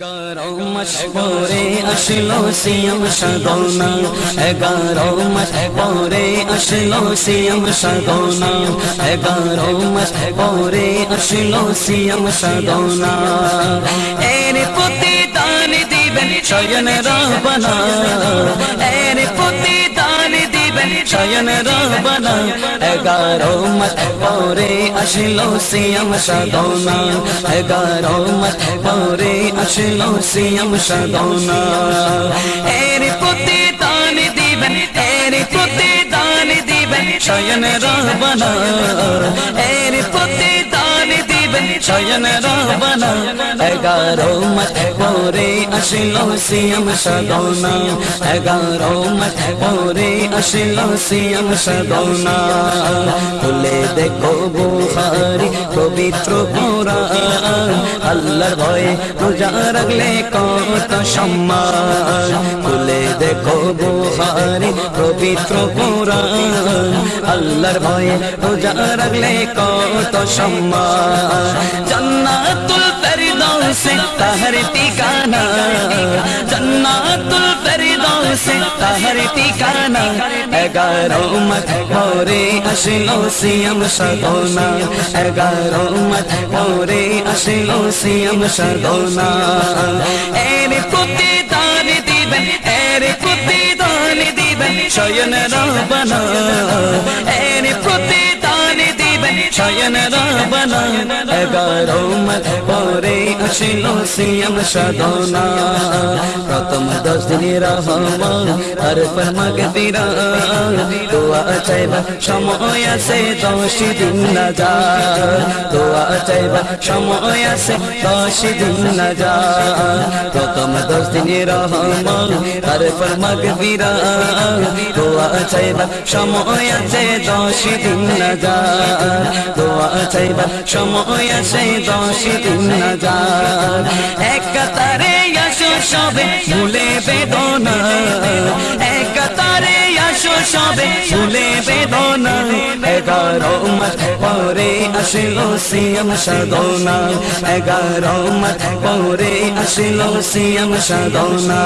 گارو مس اشلو same C گارو سدونا ایگاروں مجھے گورے اسلو C M سدونا ایگاروں مجھے گورے دان سی ایم سدونا دی شنا را بنا رہا گار پورے اشلو سیم شدونا اگاروں میں پورے اشلو سیم شدونا شونا ایر پوتی دان دیبن تیر پودی دان دیبن را بنا شائن رہتے শয়ন রবনা এগারো মত পরে আসিল সিয়াম সদনা এগারো মত পরে আসিল দেখো বুহারি পবিত্র ভয়ে রাখলে কত সম্মান দেখো ہر تکانا اگاروں مت پورے سی ایم سدونا اگاروں مت پورے اصل و سی ایم سدونا تاریخ शयन रावण رہ من ہر فر مغدیر تو آ چھو سمایہ سے دوسری دون جا تو جا میں دس دن رہا ہر فرمیر تو آ چاہ سمایہ سے دوسری دونوں جا تو چھ بہ تارے یسو سب فولی بیگاروں مت پورے نسلو سی ایم سونا اگارہ مت پورے نسلو سی ایم سونا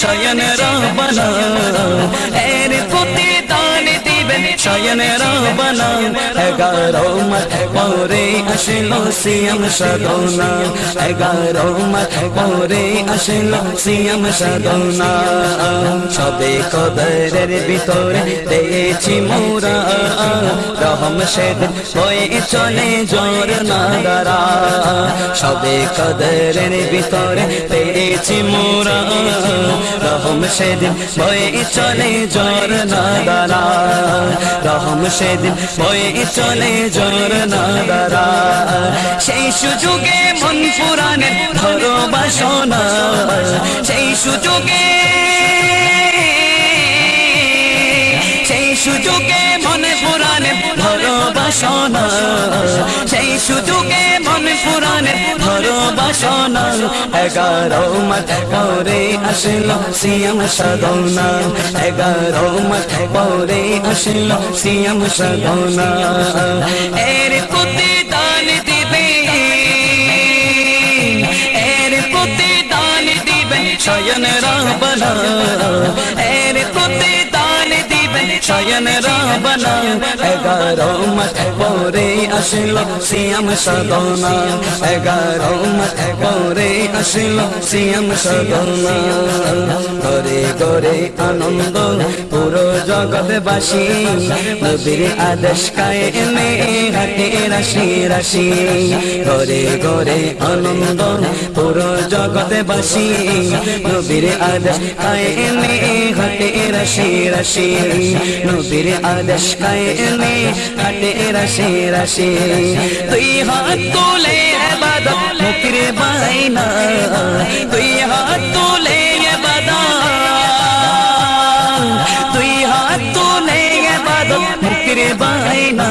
শয়ন রাবনা দান দিবেন শয়ন রাবনা এগারো মত পরে আসলো সিয়াম সদনা এগারো মত পরে আসলো সিয়াম সদনা সবে কদরের ভিতরে পেয়েছি মোরা রহম সেদিন হয়ে চলে জোর নাদারা সবে কদরের ভিতরে পেয়েছি মোরা রহম সেদিন বয়ে চলে জোর নাদারা রহম সেদিন বয়ে চলে জোর নাদারা সেই সুযোগে মন পুরানে ধরো বাসনা সেই সুযোগে সেই সুযোগে মন পুরানে ধরো বাসনা সেই সুযোগ سونا ہگارو مت پورے حسل سی ایم سدونا ہگارو مت پورے حسلو سی ایم سدونا دان دی دان دی شائن رام بیر শয়ন রবনা এগারো মাস পরে আসিল সিয়াম সদনা এগারো মাস পরে আসিল সিয়াম সদনা করে করে আনন্দ পুরো জগৎবাসী নবীর আদেশ কায়ে এনে হাতে রাশি রাশি ঘরে ঘরে আনন্দ পুরো জগৎবাসী নবীর আদেশ কায়ে এনে হাতে রাশি রাশি نظر ادش قلے رسے رسے تھی ہاتھوں لے رہے بدو بتر بائنا تھی ہاتھوں لے گے بدا تھی ہاتھوں لے گا بدو بتر بائنا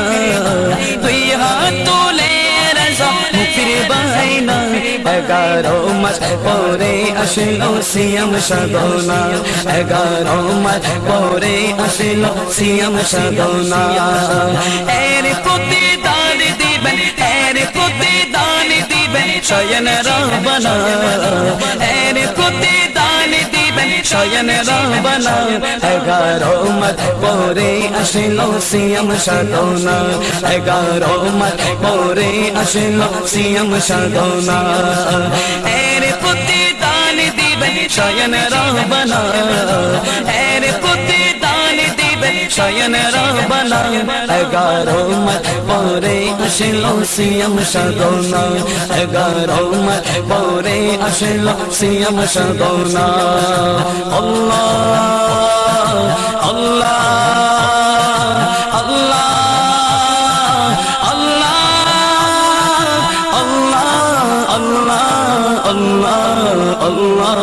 تھی ہاتھ لے رسا اگارو مت پوری اشلو سیم شدونا اگارو اگارہ مت پورے سیم شدونا ایر شگونا دان دیبن خیر دان دی بن ایر ریر دان شاین را گیارہ مت پوری اصل سی ایم سونا اگارہ مت پورے اصل سیم شدونا ایر پتی تان دیبن شاین را بنا ایر پتی شائ بنائگاروں پورے کشن پورے اشلو سیم شدونا مورے کشن پورے اشلو سیم شدونا اللہ اللہ اللہ اللہ اللہ اللہ اللہ